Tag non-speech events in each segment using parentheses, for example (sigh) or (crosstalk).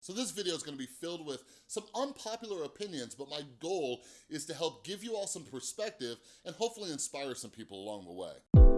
So this video is gonna be filled with some unpopular opinions, but my goal is to help give you all some perspective and hopefully inspire some people along the way.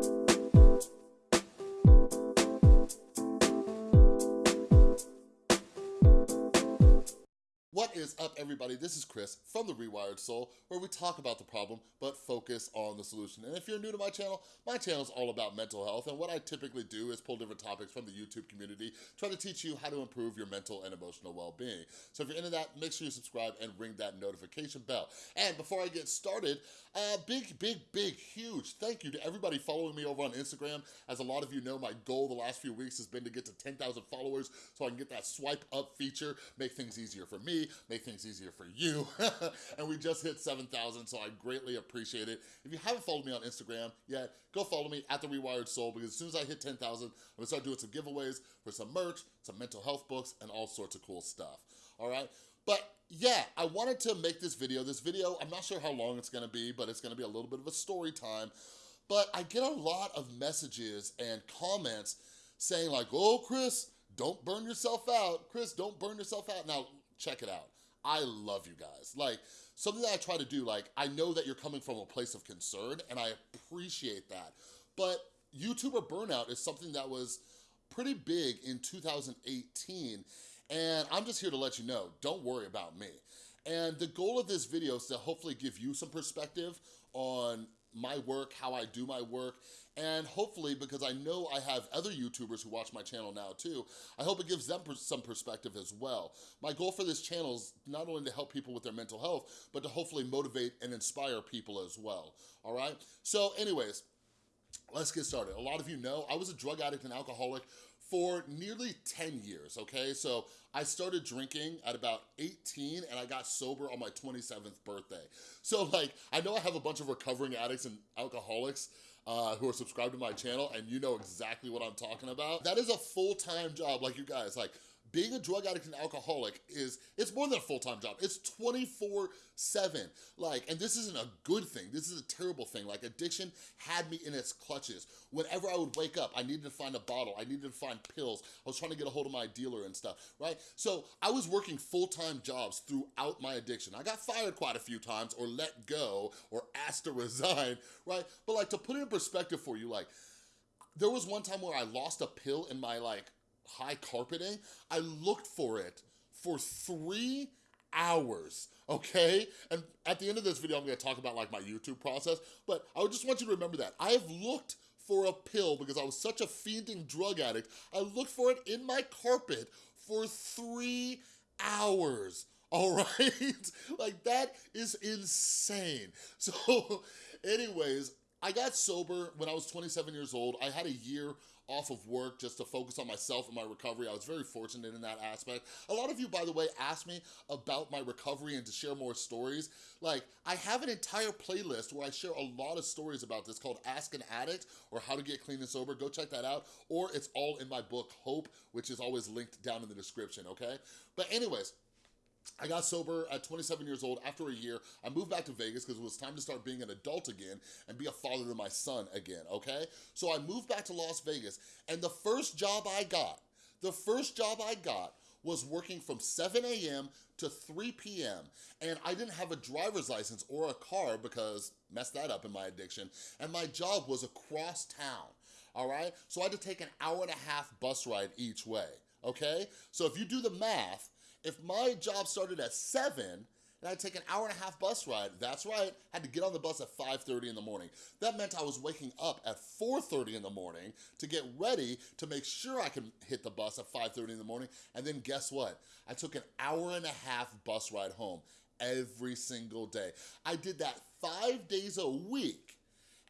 What is up, everybody? This is Chris from The Rewired Soul, where we talk about the problem, but focus on the solution. And if you're new to my channel, my channel is all about mental health, and what I typically do is pull different topics from the YouTube community, try to teach you how to improve your mental and emotional well-being. So if you're into that, make sure you subscribe and ring that notification bell. And before I get started, uh, big, big, big, huge thank you to everybody following me over on Instagram. As a lot of you know, my goal the last few weeks has been to get to 10,000 followers so I can get that swipe up feature, make things easier for me, make things easier for you. (laughs) and we just hit 7,000, so I greatly appreciate it. If you haven't followed me on Instagram yet, go follow me at The Rewired Soul because as soon as I hit 10,000, I'm gonna start doing some giveaways for some merch, some mental health books, and all sorts of cool stuff, all right? But yeah, I wanted to make this video. This video, I'm not sure how long it's gonna be, but it's gonna be a little bit of a story time. But I get a lot of messages and comments saying like, oh, Chris, don't burn yourself out. Chris, don't burn yourself out. Now, check it out. I love you guys. Like, something that I try to do, like, I know that you're coming from a place of concern, and I appreciate that. But YouTuber burnout is something that was pretty big in 2018, and I'm just here to let you know, don't worry about me. And the goal of this video is to hopefully give you some perspective on my work, how I do my work, and hopefully, because I know I have other YouTubers who watch my channel now too, I hope it gives them some perspective as well. My goal for this channel is not only to help people with their mental health, but to hopefully motivate and inspire people as well, all right? So anyways, let's get started. A lot of you know I was a drug addict and alcoholic for nearly 10 years, okay? So I started drinking at about 18 and I got sober on my 27th birthday. So like, I know I have a bunch of recovering addicts and alcoholics uh, who are subscribed to my channel and you know exactly what I'm talking about. That is a full-time job like you guys, like being a drug addict and alcoholic is, it's more than a full-time job. It's 24 seven. Like, and this isn't a good thing. This is a terrible thing. Like addiction had me in its clutches. Whenever I would wake up, I needed to find a bottle. I needed to find pills. I was trying to get a hold of my dealer and stuff, right? So I was working full-time jobs throughout my addiction. I got fired quite a few times or let go or asked to (laughs) resign, right? But like to put it in perspective for you, like there was one time where I lost a pill in my like high carpeting. I looked for it for three hours, okay? And at the end of this video, I'm gonna talk about like my YouTube process, but I just want you to remember that. I have looked for a pill because I was such a fiending drug addict. I looked for it in my carpet for three hours, (laughs) all right? like that is insane. So (laughs) anyways, I got sober when I was 27 years old. I had a year off of work just to focus on myself and my recovery. I was very fortunate in that aspect. A lot of you, by the way, asked me about my recovery and to share more stories. Like, I have an entire playlist where I share a lot of stories about this called Ask an Addict or How to Get Clean and Sober. Go check that out. Or it's all in my book, Hope, which is always linked down in the description, okay? But anyways, I got sober at 27 years old. After a year, I moved back to Vegas because it was time to start being an adult again and be a father to my son again, okay? So I moved back to Las Vegas, and the first job I got, the first job I got was working from 7 a.m. to 3 p.m. And I didn't have a driver's license or a car because messed that up in my addiction. And my job was across town, all right? So I had to take an hour and a half bus ride each way, okay? So if you do the math, if my job started at seven, and I'd take an hour and a half bus ride, that's right, I had to get on the bus at 5.30 in the morning. That meant I was waking up at 4.30 in the morning to get ready to make sure I could hit the bus at 5.30 in the morning, and then guess what? I took an hour and a half bus ride home every single day. I did that five days a week,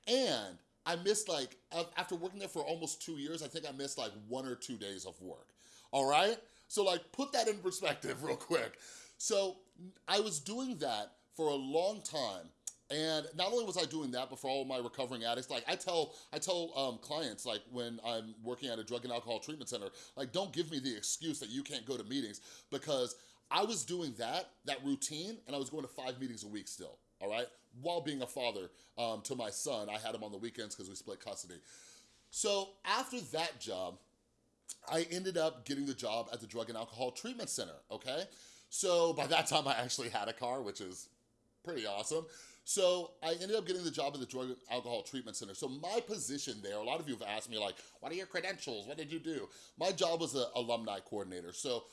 and I missed like, after working there for almost two years, I think I missed like one or two days of work, all right? So like put that in perspective real quick. So I was doing that for a long time and not only was I doing that, but for all my recovering addicts, like I tell I tell um, clients, like when I'm working at a drug and alcohol treatment center, like don't give me the excuse that you can't go to meetings because I was doing that, that routine, and I was going to five meetings a week still, all right? While being a father um, to my son, I had him on the weekends because we split custody. So after that job, I ended up getting the job at the Drug and Alcohol Treatment Center, okay? So by that time I actually had a car, which is pretty awesome. So I ended up getting the job at the Drug and Alcohol Treatment Center. So my position there, a lot of you have asked me like, what are your credentials? What did you do? My job was an alumni coordinator. So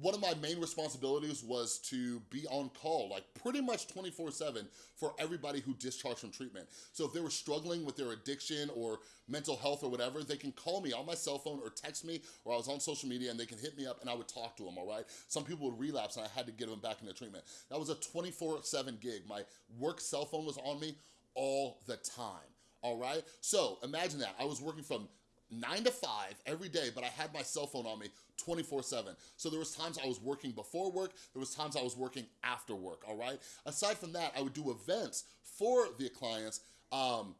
one of my main responsibilities was to be on call, like pretty much 24 seven for everybody who discharged from treatment. So if they were struggling with their addiction or mental health or whatever, they can call me on my cell phone or text me or I was on social media and they can hit me up and I would talk to them, all right? Some people would relapse and I had to get them back into treatment. That was a 24 seven gig. My work cell phone was on me all the time, all right? So imagine that, I was working from nine to five every day, but I had my cell phone on me 24 seven. So there was times I was working before work, there was times I was working after work, all right? Aside from that, I would do events for the clients um,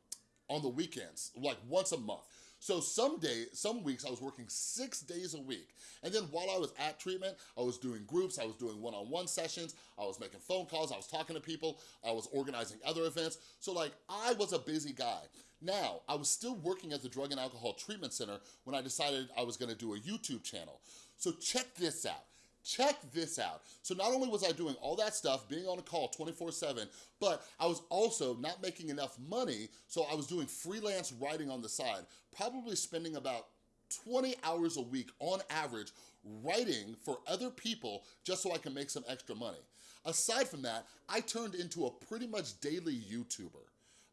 on the weekends, like once a month. So some days, some weeks I was working six days a week. And then while I was at treatment, I was doing groups, I was doing one-on-one -on -one sessions, I was making phone calls, I was talking to people, I was organizing other events. So like, I was a busy guy. Now, I was still working at the Drug and Alcohol Treatment Center when I decided I was gonna do a YouTube channel. So check this out. Check this out. So not only was I doing all that stuff, being on a call 24 seven, but I was also not making enough money, so I was doing freelance writing on the side, probably spending about 20 hours a week on average writing for other people just so I can make some extra money. Aside from that, I turned into a pretty much daily YouTuber,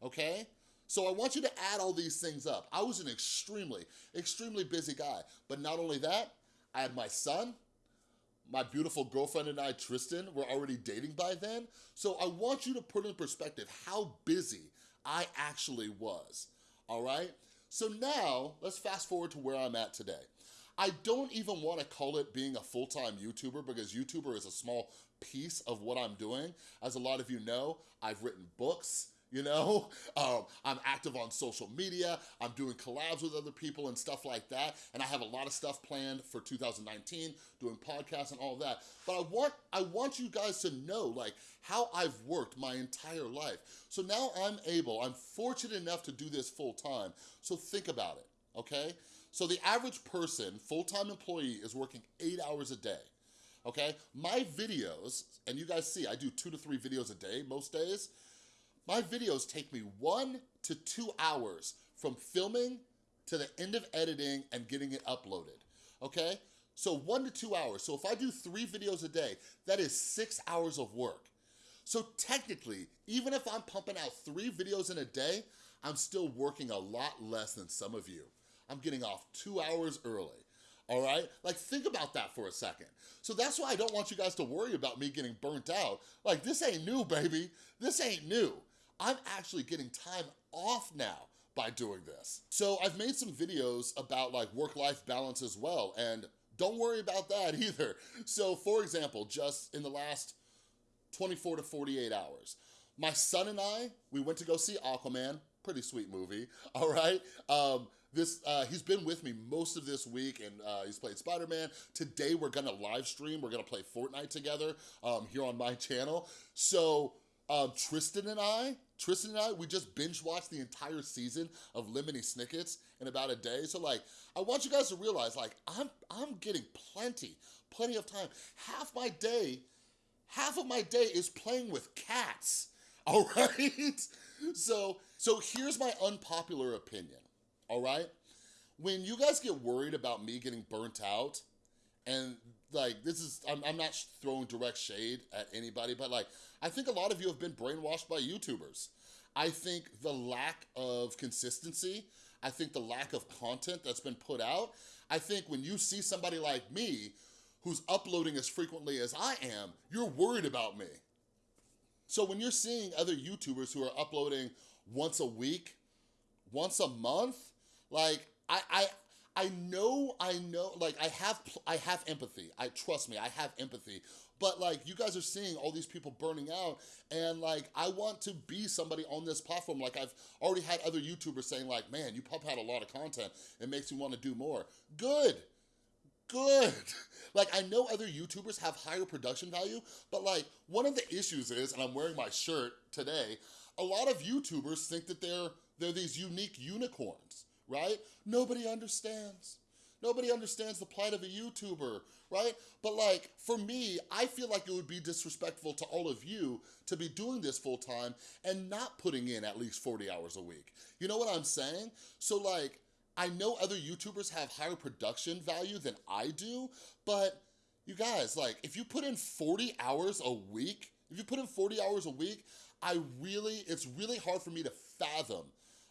okay? So I want you to add all these things up. I was an extremely, extremely busy guy. But not only that, I had my son, my beautiful girlfriend and I, Tristan, were already dating by then. So I want you to put in perspective how busy I actually was, all right? So now, let's fast forward to where I'm at today. I don't even wanna call it being a full-time YouTuber because YouTuber is a small piece of what I'm doing. As a lot of you know, I've written books, you know? (laughs) Um, I'm active on social media, I'm doing collabs with other people and stuff like that, and I have a lot of stuff planned for 2019, doing podcasts and all that. But I want, I want you guys to know like how I've worked my entire life. So now I'm able, I'm fortunate enough to do this full time, so think about it, okay? So the average person, full-time employee, is working eight hours a day okay? My videos, and you guys see, I do two to three videos a day most days, my videos take me one to two hours from filming to the end of editing and getting it uploaded, okay? So one to two hours. So if I do three videos a day, that is six hours of work. So technically, even if I'm pumping out three videos in a day, I'm still working a lot less than some of you. I'm getting off two hours early all right? Like, think about that for a second. So that's why I don't want you guys to worry about me getting burnt out. Like, this ain't new, baby. This ain't new. I'm actually getting time off now by doing this. So I've made some videos about like work-life balance as well, and don't worry about that (laughs) either. So for example, just in the last 24 to 48 hours, my son and I, we went to go see Aquaman, pretty sweet movie, (laughs) all right? Um, this uh, He's been with me most of this week and uh, he's played Spider-Man. Today we're gonna live stream, we're gonna play Fortnite together um, here on my (laughs) channel. So um, Tristan and I, Tristan and I, we just binge watched the entire season of Lemony Snickets in about a day. So like, I want you guys to realize like, I'm, I'm getting plenty, plenty of time. Half my day, half of my day is playing with cats, (laughs) all right? So, so here's my unpopular opinion, all right? When you guys get worried about me getting burnt out, and like, this is, I'm, I'm not throwing direct shade at anybody, but like, I think a lot of you have been brainwashed by YouTubers. I think the lack of consistency, I think the lack of content that's been put out, I think when you see somebody like me who's uploading as frequently as I am, you're worried about me. So when you're seeing other YouTubers who are uploading once a week, once a month, like I, I, I know, I know, like I have, I have empathy. I trust me, I have empathy. But like you guys are seeing all these people burning out and like I want to be somebody on this platform. Like I've already had other YouTubers saying like, man, you pump out a lot of content. It makes me want to do more. Good good. (laughs) Like, I know other YouTubers have higher production value, but like, one of the issues is, and I'm wearing my shirt today, a lot of YouTubers think that they're, they're these unique unicorns right? Nobody understands. Nobody understands the plight of a YouTuber, right? But like, for me, I feel like it would be disrespectful to all of you to be doing this full time and not putting in at least 40 hours a week. You know what I'm saying? So like, I know other YouTubers have higher production value than I do, but you guys, like, if you put in 40 hours a week, if you put in 40 hours a week, I really, it's really hard for me to fathom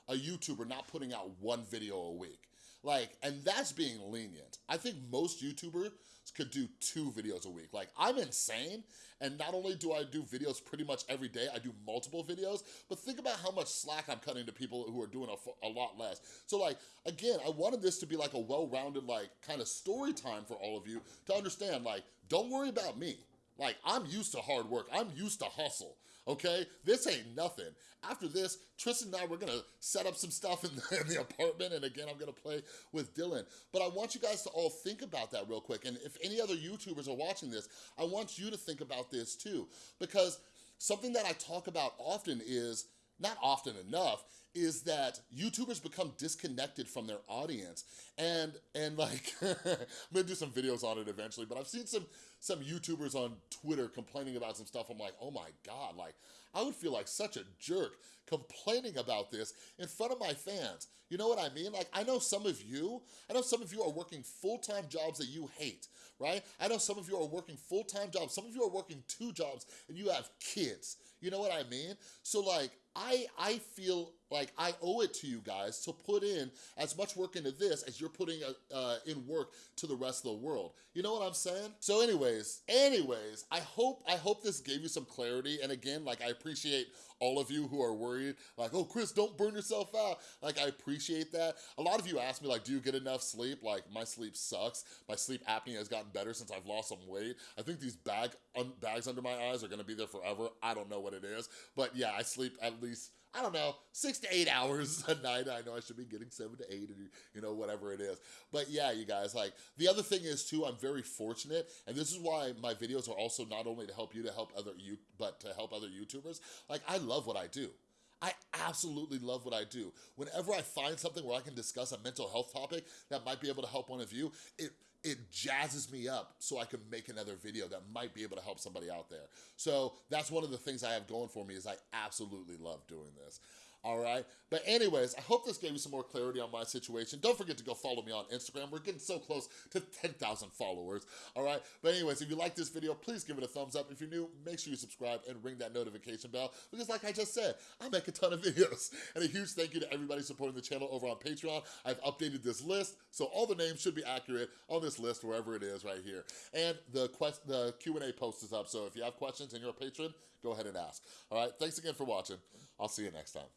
a YouTuber not putting out one video a week. Like, and that's being lenient. I think most YouTubers could do two videos a week. Like, I'm insane, and not only do I do videos pretty much every day, I do multiple videos, but think about how much slack I'm cutting to people who are doing a, a lot less. So like, again, I wanted this to be like a well-rounded, like, kind of story time for all of you to understand, like, don't worry about me. Like, I'm used to hard work. I'm used to hustle, okay? This ain't nothing. After this, Tristan and I, we're gonna set up some stuff in the, in the, apartment, and again, I'm gonna play with Dylan. But I want you guys to all think about that real quick, and if any other YouTubers are watching this, I want you to think about this too, because something that I talk about often is, not often enough, is that YouTubers become disconnected from their audience. And, and like, (laughs) I'm gonna do some videos on it eventually, but I've seen some, some YouTubers on Twitter complaining about some stuff. I'm like, oh my God, like, I would feel like such a jerk complaining about this in front of my fans. You know what I mean? Like, I know some of you, I know some of you are working full-time jobs that you hate, right? I know some of you are working full-time jobs. Some of you are working two jobs and you have kids. You know what I mean? So like, I, I feel like I owe it to you guys to put in as much work into this as you're putting uh, uh, in work to the rest of the world. You know what I'm saying? So anyways, anyways, I hope, I hope this gave you some clarity. And again, like I appreciate all of you who are worried, like, oh, Chris, don't burn yourself out. Like, I appreciate that. A lot of you ask me, like, do you get enough sleep? Like, my sleep sucks. My sleep apnea has gotten better since I've lost some weight. I think these bag un bags under my eyes are gonna be there forever. I don't know what it is. But yeah, I sleep at least I don't know, six to eight (laughs) hours a night. I know I should be getting seven to eight, and you know, whatever it is. But yeah, you guys, like, the other thing is too, I'm very fortunate, and this is why my videos are also not only to help you, to help other you, but other YouTubers. Like, I love what I do. I absolutely love what I do. Whenever I find something where I can discuss a mental health topic that might be able to help one of you, it it jazzes me up so I can make another video that might be able to help somebody out there. So that's one of the things I have going for me is I absolutely love doing this all right? But anyways, I hope this gave you some more clarity on my situation. Don't forget to go follow me on Instagram. We're getting so close to 10,000 followers, all right? But anyways, if you like this video, please give it a thumbs up. If you're new, make sure you subscribe and ring that notification bell because like I just said, I make a ton of (laughs) videos. And a huge thank you to everybody supporting the channel over on Patreon. I've updated this list, so all the names should be accurate on this list, wherever it is right here. And the, quest, the Q&A post is up, so if you have questions and you're a patron, go ahead and ask. All right, thanks again for watching. I'll see you next time.